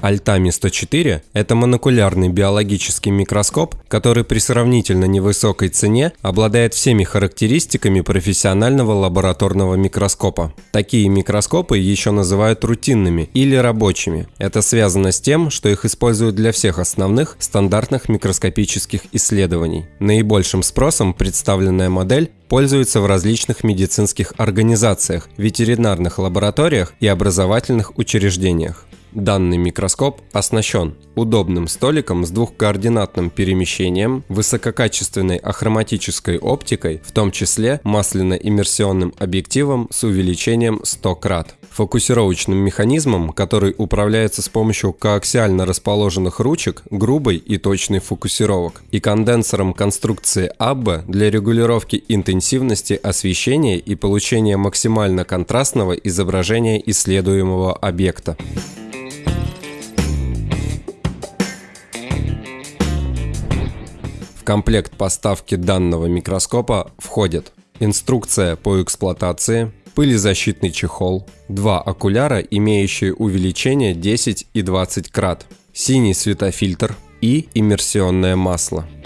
Альтами 104 – это монокулярный биологический микроскоп, который при сравнительно невысокой цене обладает всеми характеристиками профессионального лабораторного микроскопа. Такие микроскопы еще называют рутинными или рабочими. Это связано с тем, что их используют для всех основных стандартных микроскопических исследований. Наибольшим спросом представленная модель пользуется в различных медицинских организациях, ветеринарных лабораториях и образовательных учреждениях. Данный микроскоп оснащен удобным столиком с двухкоординатным перемещением, высококачественной ахроматической оптикой, в том числе масляно-иммерсионным объективом с увеличением 100 крат, фокусировочным механизмом, который управляется с помощью коаксиально расположенных ручек грубой и точной фокусировок, и конденсором конструкции Абба для регулировки интенсивности освещения и получения максимально контрастного изображения исследуемого объекта. комплект поставки данного микроскопа входит инструкция по эксплуатации, пылезащитный чехол, два окуляра, имеющие увеличение 10 и 20 крат, синий светофильтр и иммерсионное масло –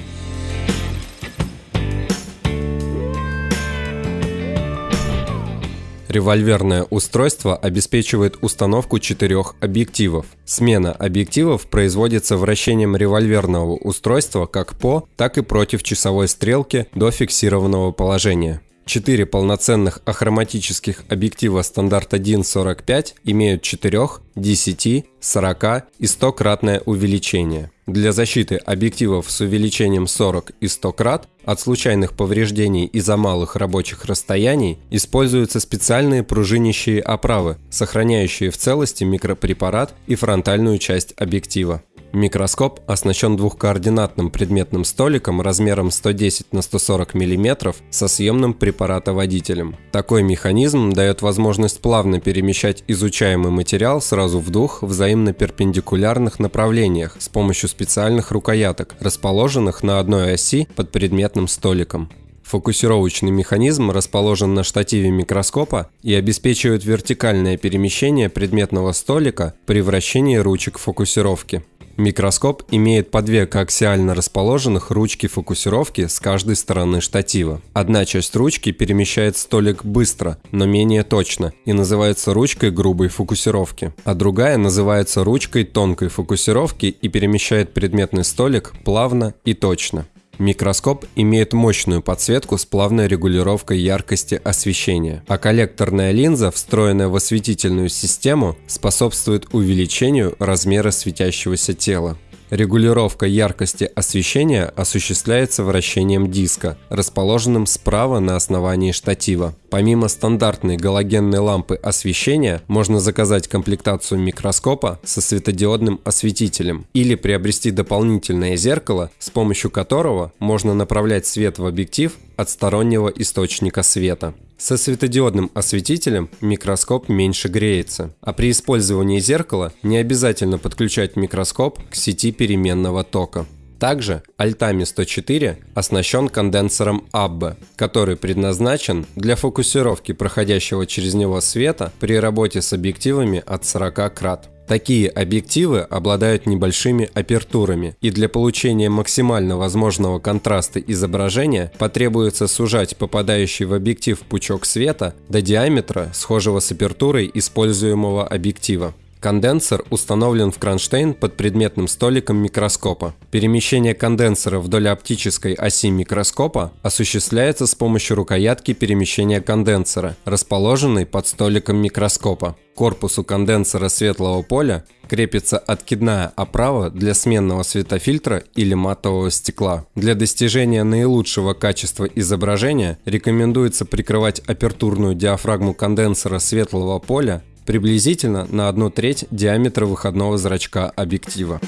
Револьверное устройство обеспечивает установку четырех объективов. Смена объективов производится вращением револьверного устройства как по, так и против часовой стрелки до фиксированного положения. Четыре полноценных ахроматических объектива стандарта DIN 45 имеют 4, 10, 40 и 100-кратное увеличение. Для защиты объективов с увеличением 40 и 100 крат от случайных повреждений из-за малых рабочих расстояний используются специальные пружинящие оправы, сохраняющие в целости микропрепарат и фронтальную часть объектива. Микроскоп оснащен двухкоординатным предметным столиком размером 110 на 140 мм со съемным препаратоводителем. Такой механизм дает возможность плавно перемещать изучаемый материал сразу в двух взаимно перпендикулярных направлениях с помощью специальных рукояток, расположенных на одной оси под предметным столиком. Фокусировочный механизм расположен на штативе микроскопа и обеспечивает вертикальное перемещение предметного столика при вращении ручек фокусировки. Микроскоп имеет по две коаксиально расположенных ручки фокусировки с каждой стороны штатива. Одна часть ручки перемещает столик быстро, но менее точно и называется ручкой грубой фокусировки, а другая называется ручкой тонкой фокусировки и перемещает предметный столик плавно и точно. Микроскоп имеет мощную подсветку с плавной регулировкой яркости освещения, а коллекторная линза, встроенная в осветительную систему, способствует увеличению размера светящегося тела. Регулировка яркости освещения осуществляется вращением диска, расположенным справа на основании штатива. Помимо стандартной галогенной лампы освещения, можно заказать комплектацию микроскопа со светодиодным осветителем или приобрести дополнительное зеркало, с помощью которого можно направлять свет в объектив от стороннего источника света. Со светодиодным осветителем микроскоп меньше греется, а при использовании зеркала не обязательно подключать микроскоп к сети переменного тока. Также Altami 104 оснащен конденсором Abbe, который предназначен для фокусировки проходящего через него света при работе с объективами от 40 крат. Такие объективы обладают небольшими апертурами, и для получения максимально возможного контраста изображения потребуется сужать попадающий в объектив пучок света до диаметра, схожего с апертурой используемого объектива. Конденсор установлен в кронштейн под предметным столиком микроскопа. Перемещение конденсора вдоль оптической оси микроскопа осуществляется с помощью рукоятки перемещения конденсора, расположенной под столиком микроскопа. К корпусу конденсора светлого поля крепится откидная оправа для сменного светофильтра или матового стекла. Для достижения наилучшего качества изображения рекомендуется прикрывать апертурную диафрагму конденсора светлого поля приблизительно на одну треть диаметра выходного зрачка объектива.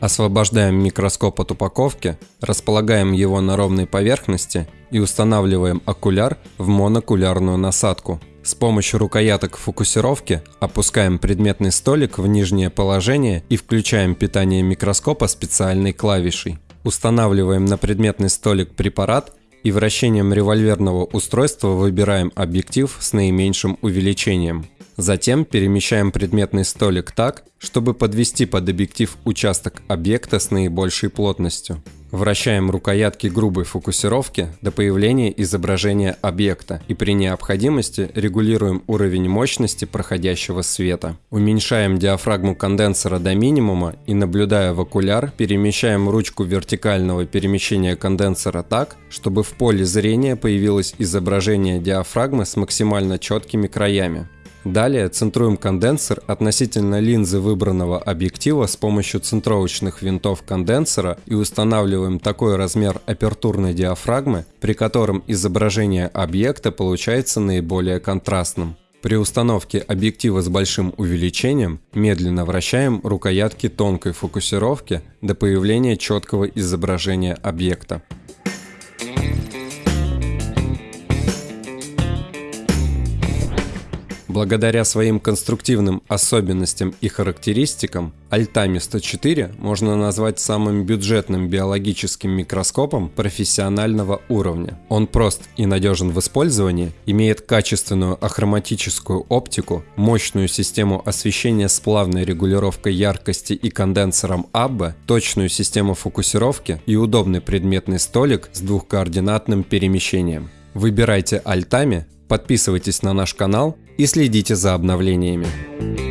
Освобождаем микроскоп от упаковки, располагаем его на ровной поверхности и устанавливаем окуляр в монокулярную насадку. С помощью рукояток фокусировки опускаем предметный столик в нижнее положение и включаем питание микроскопа специальной клавишей. Устанавливаем на предметный столик препарат и вращением револьверного устройства выбираем объектив с наименьшим увеличением. Затем перемещаем предметный столик так, чтобы подвести под объектив участок объекта с наибольшей плотностью. Вращаем рукоятки грубой фокусировки до появления изображения объекта и при необходимости регулируем уровень мощности проходящего света. Уменьшаем диафрагму конденсора до минимума и, наблюдая в окуляр, перемещаем ручку вертикального перемещения конденсора так, чтобы в поле зрения появилось изображение диафрагмы с максимально четкими краями. Далее центруем конденсор относительно линзы выбранного объектива с помощью центровочных винтов конденсора и устанавливаем такой размер апертурной диафрагмы, при котором изображение объекта получается наиболее контрастным. При установке объектива с большим увеличением медленно вращаем рукоятки тонкой фокусировки до появления четкого изображения объекта. Благодаря своим конструктивным особенностям и характеристикам, Альтами 104 можно назвать самым бюджетным биологическим микроскопом профессионального уровня. Он прост и надежен в использовании, имеет качественную ахроматическую оптику, мощную систему освещения с плавной регулировкой яркости и конденсором Абба, точную систему фокусировки и удобный предметный столик с двухкоординатным перемещением. Выбирайте Альтами, подписывайтесь на наш канал и следите за обновлениями.